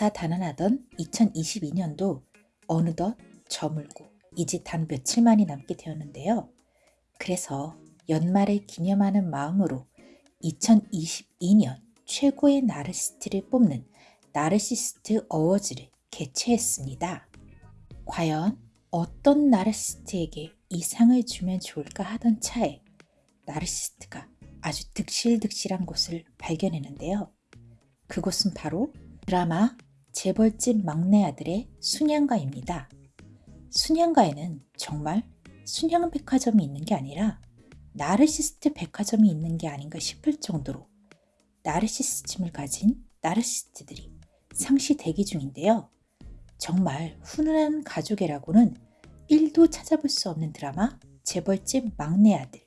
다사다난하던 2022년도 어느덧 저물고 이제 단 며칠만이 남게 되었는데요. 그래서 연말을 기념하는 마음으로 2022년 최고의 나르시스트를 뽑는 나르시스트 어워즈를 개최했습니다. 과연 어떤 나르시스트에게 이 상을 주면 좋을까 하던 차에 나르시스트가 아주 득실득실한 곳을 발견했는데요. 그곳은 바로 드라마 재벌집 막내 아들의 순양가입니다. 순양가에는 정말 순양백화점이 있는 게 아니라 나르시스트 백화점이 있는 게 아닌가 싶을 정도로 나르시스즘을 가진 나르시스트들이 상시 대기 중인데요. 정말 훈훈한 가족애라고는 1도 찾아볼 수 없는 드라마 재벌집 막내 아들.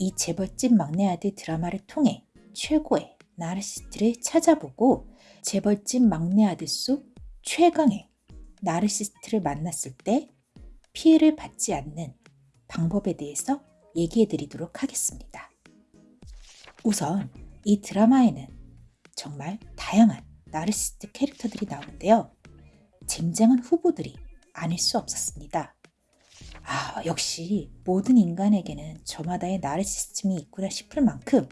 이 재벌집 막내 아들 드라마를 통해 최고의 나르시스트를 찾아보고 재벌집 막내 아들 속 최강의 나르시스트를 만났을 때 피해를 받지 않는 방법에 대해서 얘기해 드리도록 하겠습니다. 우선 이 드라마에는 정말 다양한 나르시스트 캐릭터들이 나오는데요. 쟁쟁한 후보들이 아닐 수 없었습니다. 아, 역시 모든 인간에게는 저마다의 나르시스즘이 있구나 싶을 만큼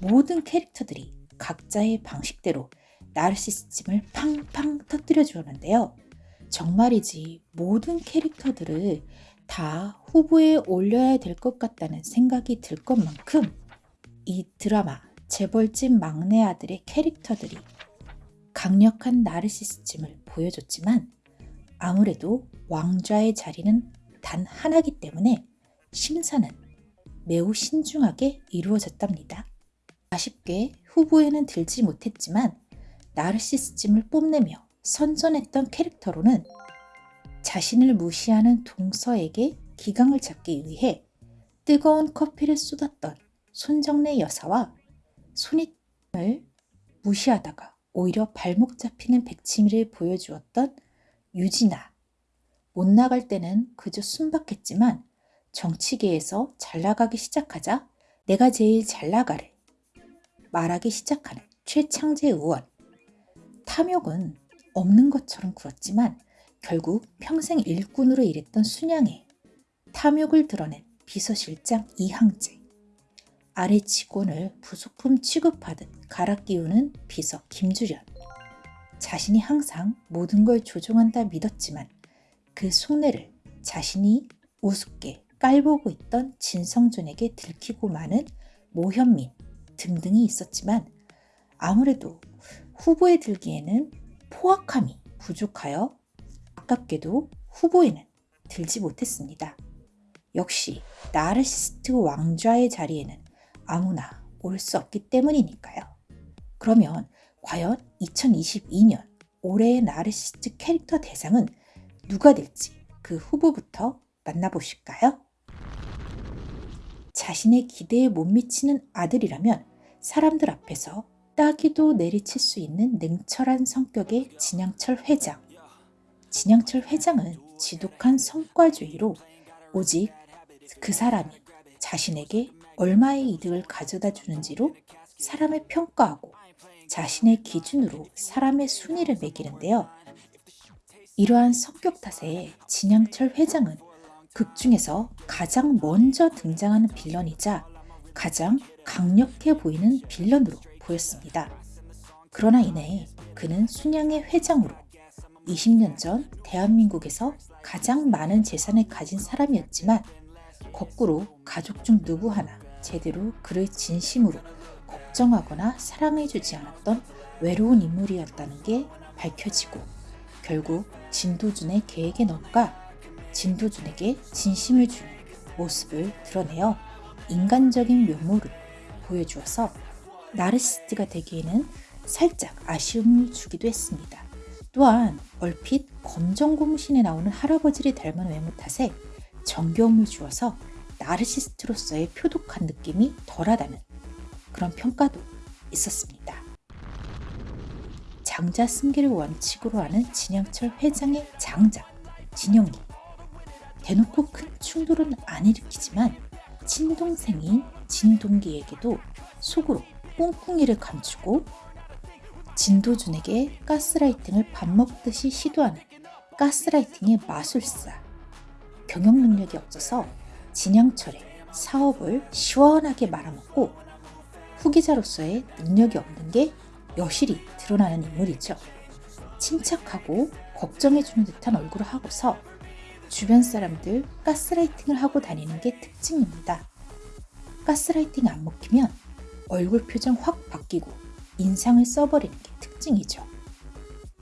모든 캐릭터들이 각자의 방식대로 나르시스즘을 팡팡 터뜨려 주었는데요. 정말이지 모든 캐릭터들을 다 후보에 올려야 될 것 같다는 생각이 들 것만큼 이 드라마 재벌집 막내 아들의 캐릭터들이 강력한 나르시스즘을 보여줬지만 아무래도 왕좌의 자리는 단 하나기 때문에 심사는 매우 신중하게 이루어졌답니다. 아쉽게 후보에는 들지 못했지만 나르시스즘을 뽐내며 선전했던 캐릭터로는 자신을 무시하는 동서에게 기강을 잡기 위해 뜨거운 커피를 쏟았던 손정래 여사와 손익을 무시하다가 오히려 발목 잡히는 백치미를 보여주었던 유진아. 못 나갈 때는 그저 순박했지만 정치계에서 잘 나가기 시작하자 내가 제일 잘 나가를 말하기 시작하는 최창재 의원. 탐욕은 없는 것처럼 굴었지만 결국 평생 일꾼으로 일했던 순양의 탐욕을 드러낸 비서실장 이항재. 아래 직원을 부속품 취급하듯 갈아 끼우는 비서 김주련. 자신이 항상 모든 걸 조종한다 믿었지만 그 속내를 자신이 우습게 깔보고 있던 진성준에게 들키고 마는 모현민 등등이 있었지만 아무래도 후보에 들기에는 포악함이 부족하여 아깝게도 후보에는 들지 못했습니다. 역시 나르시스트 왕좌의 자리에는 아무나 올 수 없기 때문이니까요. 그러면 과연 2022년 올해의 나르시스트 캐릭터 대상은 누가 될지 그 후보부터 만나보실까요? 자신의 기대에 못 미치는 아들이라면 사람들 앞에서 따기도 내리칠 수 있는 냉철한 성격의 진양철 회장. 진양철 회장은 지독한 성과주의로 오직 그 사람이 자신에게 얼마의 이득을 가져다 주는지로 사람을 평가하고 자신의 기준으로 사람의 순위를 매기는데요. 이러한 성격 탓에 진양철 회장은 극 중에서 가장 먼저 등장하는 빌런이자 가장 강력해 보이는 빌런으로 보였습니다. 그러나 이내 그는 순양의 회장으로 20년 전 대한민국에서 가장 많은 재산을 가진 사람이었지만 거꾸로 가족 중 누구 하나 제대로 그를 진심으로 걱정하거나 사랑해주지 않았던 외로운 인물이었다는 게 밝혀지고 결국 진도준의 계획에 넣가 진도준에게 진심을 주는 모습을 드러내어 인간적인 면모를 보여주어서 나르시스트가 되기에는 살짝 아쉬움을 주기도 했습니다. 또한 얼핏 검정 고무신에 나오는 할아버지를 닮은 외모 탓에 정겨움을 주어서 나르시스트로서의 표독한 느낌이 덜하다는 그런 평가도 있었습니다. 장자 승계를 원칙으로 하는 진양철 회장의 장자 진영이 대놓고 큰 충돌은 안 일으키지만 친동생인 진동기에게도 속으로 꿍꿍이를 감추고 진도준에게 가스라이팅을 밥 먹듯이 시도하는 가스라이팅의 마술사. 경영 능력이 없어서 진양철의 사업을 시원하게 말아먹고 후기자로서의 능력이 없는 게 여실히 드러나는 인물이죠. 침착하고 걱정해주는 듯한 얼굴을 하고서 주변 사람들 가스라이팅을 하고 다니는 게 특징입니다. 가스라이팅 안 먹히면 얼굴 표정 확 바뀌고 인상을 써버리는 게 특징이죠.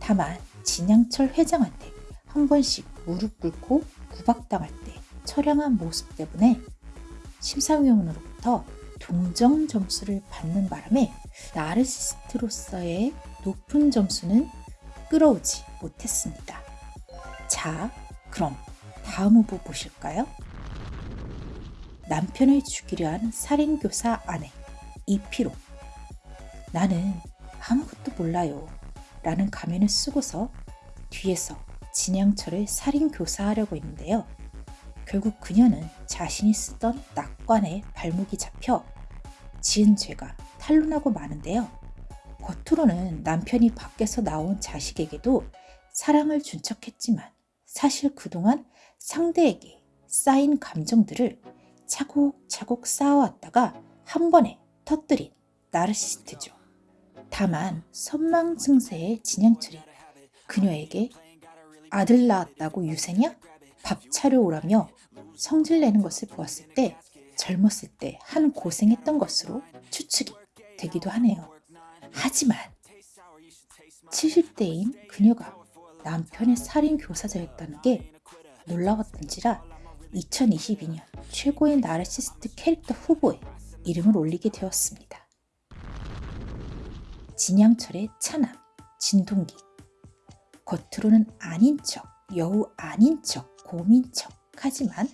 다만 진양철 회장한테 한 번씩 무릎 꿇고 구박당할 때 처량한 모습 때문에 심사위원으로부터 동정 점수를 받는 바람에 나르시스트로서의 높은 점수는 끌어오지 못했습니다. 자, 그럼 다음 후보 보실까요? 남편을 죽이려 한 살인교사 아내 이 피로 나는 아무것도 몰라요 라는 가면을 쓰고서 뒤에서 진양철을 살인교사하려고 했는데요. 결국 그녀는 자신이 쓰던 낙관에 발목이 잡혀 지은 죄가 탄로나고 마는데요. 겉으로는 남편이 밖에서 나온 자식에게도 사랑을 준 척했지만 사실 그동안 상대에게 쌓인 감정들을 차곡차곡 쌓아왔다가 한 번에 터뜨린 나르시스트죠. 다만 선망 증세의 진양철이 그녀에게 아들 낳았다고 유세냐? 밥 차려 오라며 성질 내는 것을 보았을 때 젊었을 때 한 고생했던 것으로 추측이 되기도 하네요. 하지만 70대인 그녀가 남편의 살인 교사자였다는 게 놀라웠던지라 2022년 최고의 나르시스트 캐릭터 후보에 이름을 올리게 되었습니다. 진양철의 차남, 진동기. 겉으로는 아닌 척, 여우 아닌 척, 고민 척 하지만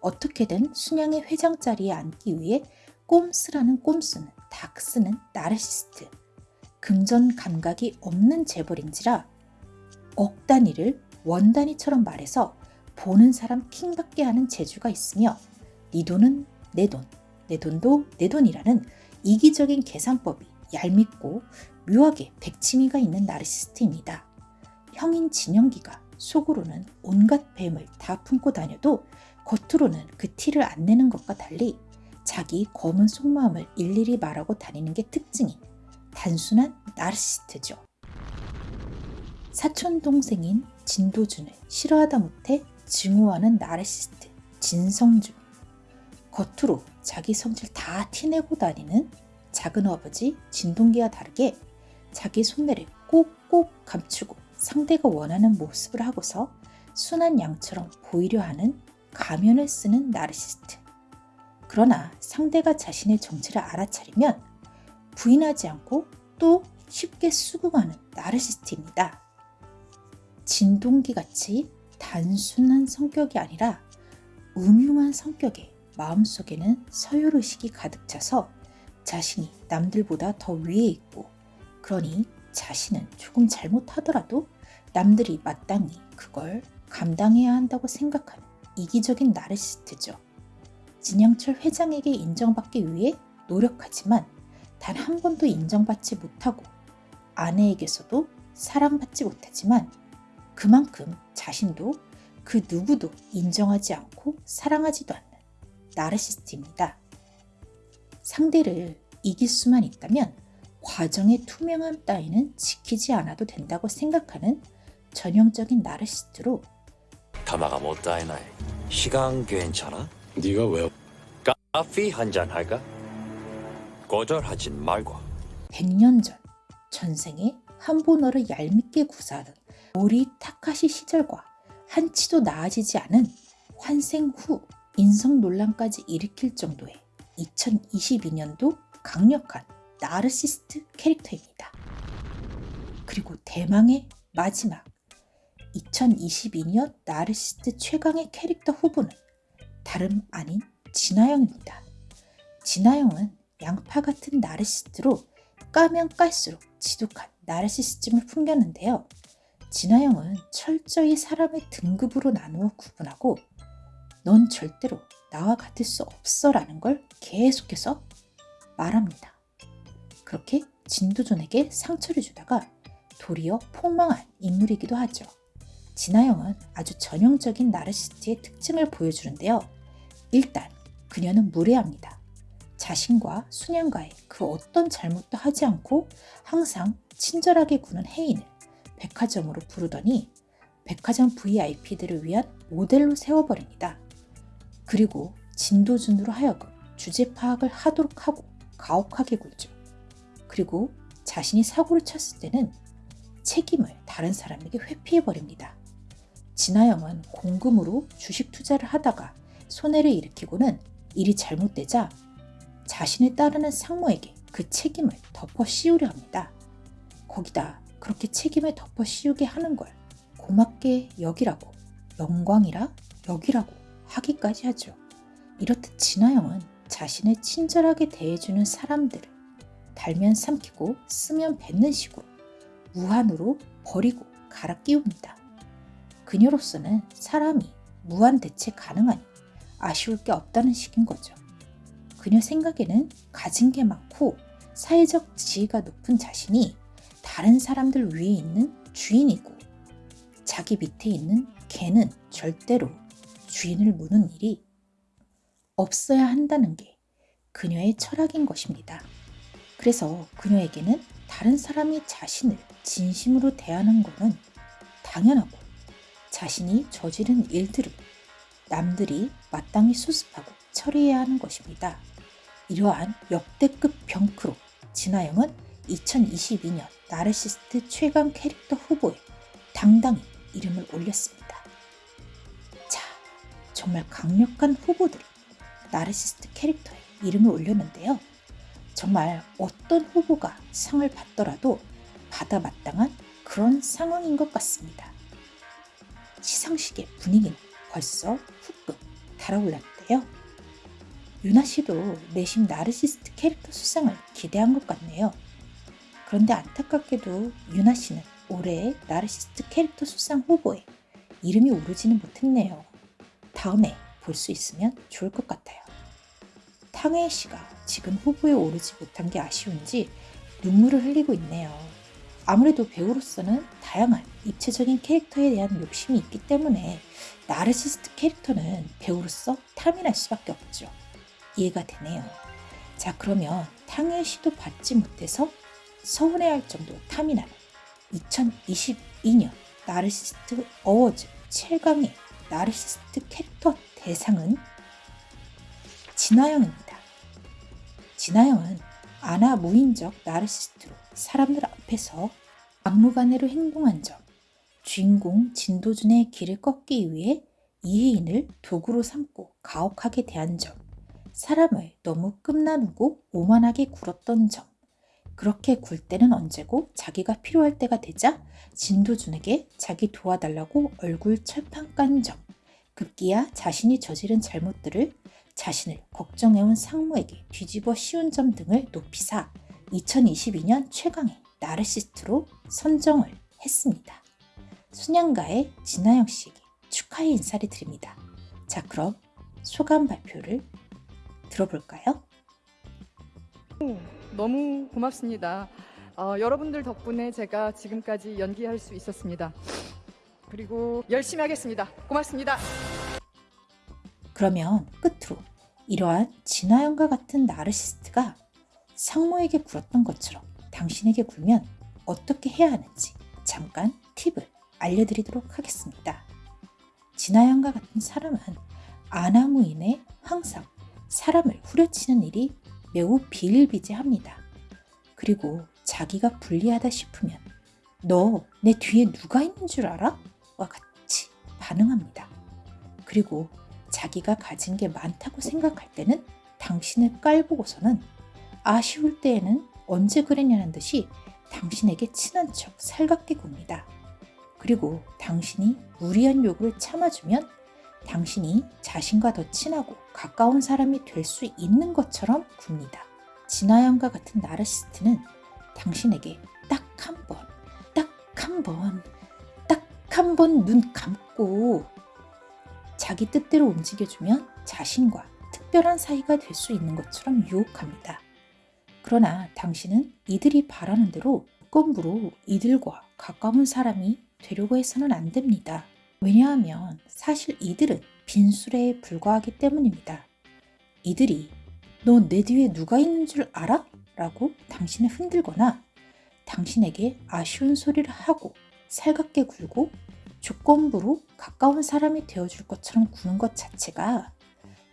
어떻게든 순양의 회장 자리에 앉기 위해 꼼수라는 꼼수는 닥쓰는 나르시스트. 금전 감각이 없는 재벌인지라 억 단위를 원 단위처럼 말해서 보는 사람 킹받게 하는 재주가 있으며 네 돈은 내 돈, 내 돈도 내 돈이라는 이기적인 계산법이 얄밉고 묘하게 백치미가 있는 나르시스트입니다. 형인 진영기가 속으로는 온갖 뱀을 다 품고 다녀도 겉으로는 그 티를 안 내는 것과 달리 자기 검은 속마음을 일일이 말하고 다니는 게 특징인 단순한 나르시스트죠. 사촌 동생인 진도준을 싫어하다 못해 증오하는 나르시스트 진성준. 겉으로 자기 성질 다 티내고 다니는 작은 아버지 진동기와 다르게 자기 속내를 꼭꼭 감추고 상대가 원하는 모습을 하고서 순한 양처럼 보이려 하는 가면을 쓰는 나르시스트. 그러나 상대가 자신의 정체를 알아차리면 부인하지 않고 또 쉽게 수긍하는 나르시스트입니다. 진동기 같이 단순한 성격이 아니라 음흉한 성격에 마음속에는 서열의식이 가득 차서 자신이 남들보다 더 위에 있고 그러니 자신은 조금 잘못하더라도 남들이 마땅히 그걸 감당해야 한다고 생각하는 이기적인 나르시스트죠. 진영철 회장에게 인정받기 위해 노력하지만 단 한 번도 인정받지 못하고 아내에게서도 사랑받지 못하지만 그만큼 자신도 그 누구도 인정하지 않고 사랑하지도 않는 나르시스트입니다. 상대를 이길 수만 있다면 과정의 투명함 따위는 지키지 않아도 된다고 생각하는 전형적인 나르시스트로 가마가 못다이나이 시간 괜찮아? 네가 왜 커피 한잔 할까? 거절하진 말고 100년 전 전생에 한보너를 얄밉게 구사하던 오리 타카시 시절과 한치도 나아지지 않은 환생 후 인성 논란까지 일으킬 정도의 2022년도 강력한 나르시스트 캐릭터입니다. 그리고 대망의 마지막 2022년 나르시스트 최강의 캐릭터 후보는 다름 아닌 진아영입니다. 진아영은 양파 같은 나르시스트로 까면 깔수록 지독한 나르시스즘을 풍겼는데요. 진아영은 철저히 사람의 등급으로 나누어 구분하고 넌 절대로 나와 같을 수 없어 라는 걸 계속해서 말합니다. 그렇게 진도준에게 상처를 주다가 도리어 폭망한 인물이기도 하죠. 진아영은 아주 전형적인 나르시스트의 특징을 보여주는데요. 일단 그녀는 무례합니다. 자신과 순양과의 그 어떤 잘못도 하지 않고 항상 친절하게 구는 혜인을 백화점으로 부르더니 백화점 VIP들을 위한 모델로 세워버립니다. 그리고 진도준으로 하여금 주제 파악을 하도록 하고 가혹하게 굴죠. 그리고 자신이 사고를 쳤을 때는 책임을 다른 사람에게 회피해버립니다. 진아영은 공금으로 주식 투자를 하다가 손해를 일으키고는 일이 잘못되자 자신을 따르는 상무에게 그 책임을 덮어 씌우려 합니다. 거기다 그렇게 책임을 덮어 씌우게 하는 걸 고맙게 여기라고 영광이라 여기라고 하기까지 하죠. 이렇듯 진아영은 자신을 친절하게 대해주는 사람들을 달면 삼키고 쓰면 뱉는 식으로 무한으로 버리고 갈아 끼웁니다. 그녀로서는 사람이 무한 대체 가능하니 아쉬울 게 없다는 식인 거죠. 그녀 생각에는 가진 게 많고 사회적 지위가 높은 자신이 다른 사람들 위에 있는 주인이고 자기 밑에 있는 개는 절대로 주인을 무는 일이 없어야 한다는 게 그녀의 철학인 것입니다. 그래서 그녀에게는 다른 사람이 자신을 진심으로 대하는 것은 당연하고 자신이 저지른 일들을 남들이 마땅히 수습하고 처리해야 하는 것입니다. 이러한 역대급 병크로 진아영은 2022년 나르시스트 최강 캐릭터 후보에 당당히 이름을 올렸습니다. 자, 정말 강력한 후보들이 나르시스트 캐릭터에 이름을 올렸는데요. 정말 어떤 후보가 상을 받더라도 받아 마땅한 그런 상황인 것 같습니다. 시상식의 분위기는 벌써 후끈 달아올랐는데요. 유나 씨도 내심 나르시스트 캐릭터 수상을 기대한 것 같네요. 그런데 안타깝게도 유나 씨는 올해의 나르시스트 캐릭터 수상 후보에 이름이 오르지는 못했네요. 다음에 볼 수 있으면 좋을 것 같아요. 탕웨이 씨가 지금 후보에 오르지 못한 게 아쉬운지 눈물을 흘리고 있네요. 아무래도 배우로서는 다양한 입체적인 캐릭터에 대한 욕심이 있기 때문에 나르시스트 캐릭터는 배우로서 탐이 날 수밖에 없죠. 이해가 되네요. 자 그러면 탕웨이 씨도 받지 못해서 서운해할 정도로 탐이 나는 2022년 나르시스트 어워즈 7강의 나르시스트 캐릭터 대상은 진화영입니다. 진화영은 아나 무인적 나르시스트로 사람들 앞에서 막무가내로 행동한 점, 주인공 진도준의 길을 꺾기 위해 이혜인을 도구로 삼고 가혹하게 대한 점, 사람을 너무 끝나누고 오만하게 굴었던 점, 그렇게 굴 때는 언제고 자기가 필요할 때가 되자 진도준에게 자기 도와달라고 얼굴 철판 깐 점, 급기야 자신이 저지른 잘못들을 자신을 걱정해온 상무에게 뒤집어 씌운 점 등을 높이사 2022년 최강의 나르시스트로 선정을 했습니다. 순양가의 진아영 씨에게 축하의 인사를 드립니다. 자 그럼 소감 발표를 들어볼까요? 너무 고맙습니다. 어, 여러분들 덕분에 제가 지금까지 연기할 수 있었습니다. 그리고 열심히 하겠습니다. 고맙습니다. 그러면 끝으로 이러한 진화영과 같은 나르시스트가 상모에게 굴었던 것처럼 당신에게 굴면 어떻게 해야 하는지 잠깐 팁을 알려드리도록 하겠습니다. 진화영과 같은 사람은 아나무인에 항상 사람을 후려치는 일이 매우 비일비재합니다. 그리고 자기가 불리하다 싶으면 너 내 뒤에 누가 있는 줄 알아? 와 같이 반응합니다. 그리고 자기가 가진 게 많다고 생각할 때는 당신을 깔보고서는 아쉬울 때에는 언제 그랬냐는 듯이 당신에게 친한 척 살갑게 굽니다. 그리고 당신이 무리한 요구를 참아주면 당신이 자신과 더 친하고 가까운 사람이 될 수 있는 것처럼 굽니다. 진아영과 같은 나르시스트는 당신에게 딱 한 번, 딱 한 번, 딱 한 번 눈 감고 자기 뜻대로 움직여주면 자신과 특별한 사이가 될 수 있는 것처럼 유혹합니다. 그러나 당신은 이들이 바라는 대로 건부로 이들과 가까운 사람이 되려고 해서는 안 됩니다. 왜냐하면 사실 이들은 빈수레에 불과하기 때문입니다. 이들이 너내 뒤에 누가 있는 줄 알아? 라고 당신을 흔들거나 당신에게 아쉬운 소리를 하고 살갑게 굴고 조건부로 가까운 사람이 되어줄 것처럼 구는 것 자체가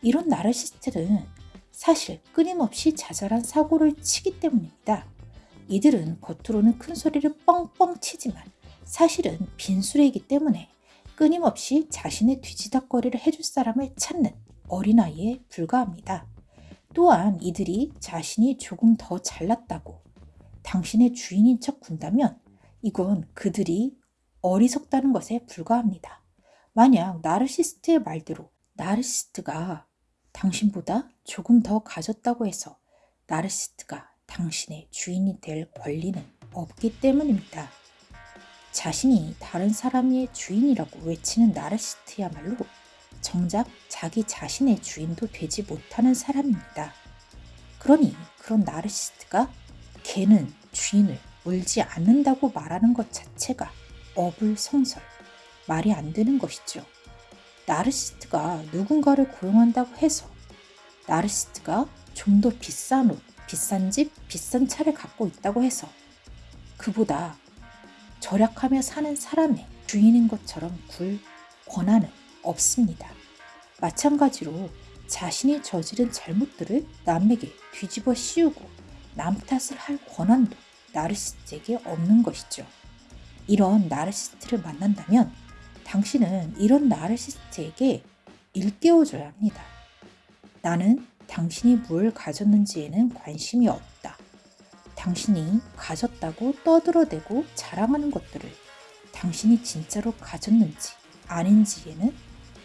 이런 나르시스트는 사실 끊임없이 자잘한 사고를 치기 때문입니다. 이들은 겉으로는 큰 소리를 뻥뻥 치지만 사실은 빈수레이기 때문에 끊임없이 자신의 뒤지닥거리를 해줄 사람을 찾는 어린아이에 불과합니다. 또한 이들이 자신이 조금 더 잘났다고 당신의 주인인 척 군다면 이건 그들이 어리석다는 것에 불과합니다. 만약 나르시스트의 말대로 나르시스트가 당신보다 조금 더 가졌다고 해서 나르시스트가 당신의 주인이 될 권리는 없기 때문입니다. 자신이 다른 사람의 주인이라고 외치는 나르시스트야말로 정작 자기 자신의 주인도 되지 못하는 사람입니다. 그러니 그런 나르시스트가 개는 주인을 물지 않는다고 말하는 것 자체가 어불성설, 말이 안 되는 것이죠. 나르시스트가 누군가를 고용한다고 해서 나르시스트가 좀 더 비싼 옷, 비싼 집, 비싼 차를 갖고 있다고 해서 그보다 절약하며 사는 사람의 주인인 것처럼 굴 권한은 없습니다. 마찬가지로 자신이 저지른 잘못들을 남에게 뒤집어 씌우고 남 탓을 할 권한도 나르시스트에게 없는 것이죠. 이런 나르시스트를 만난다면 당신은 이런 나르시스트에게 일깨워줘야 합니다. 나는 당신이 뭘 가졌는지에는 관심이 없다. 당신이 가졌다고 떠들어대고 자랑하는 것들을 당신이 진짜로 가졌는지 아닌지에는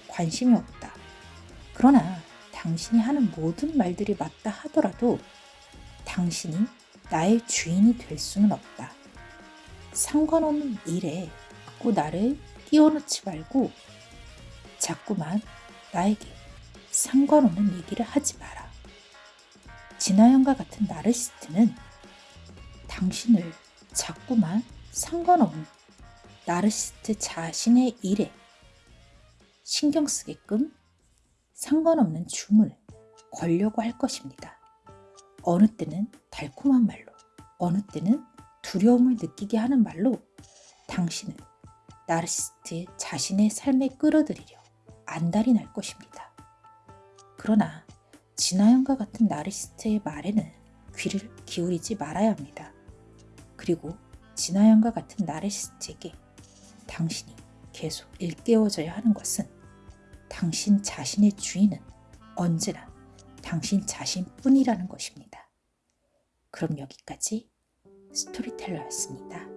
관심이 없다. 그러나 당신이 하는 모든 말들이 맞다 하더라도 당신이 나의 주인이 될 수는 없다. 상관없는 일에 자꾸 나를 끼워넣지 말고 자꾸만 나에게 상관없는 얘기를 하지 마라. 진아영과 같은 나르시스트는 당신을 자꾸만 상관없는 나르시스트 자신의 일에 신경 쓰게끔 상관없는 줌을 걸려고 할 것입니다. 어느 때는 달콤한 말로, 어느 때는 두려움을 느끼게 하는 말로 당신은 나르시스트 자신의 삶에 끌어들이려 안달이 날 것입니다. 그러나 진아영과 같은 나르시스트의 말에는 귀를 기울이지 말아야 합니다. 그리고 진아영과 같은 나르시스트에게 당신이 계속 일깨워져야 하는 것은 당신 자신의 주인은 언제나 당신 자신뿐이라는 것입니다. 그럼 여기까지 스토리텔러였습니다.